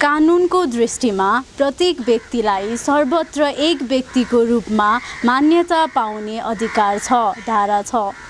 कानुनको दृष्टिमा प्रत्येक व्यक्तिलाई सर्वत्र एक व्यक्तिको रूपमा मान्यता पाउने अधिकार छ धारा छ।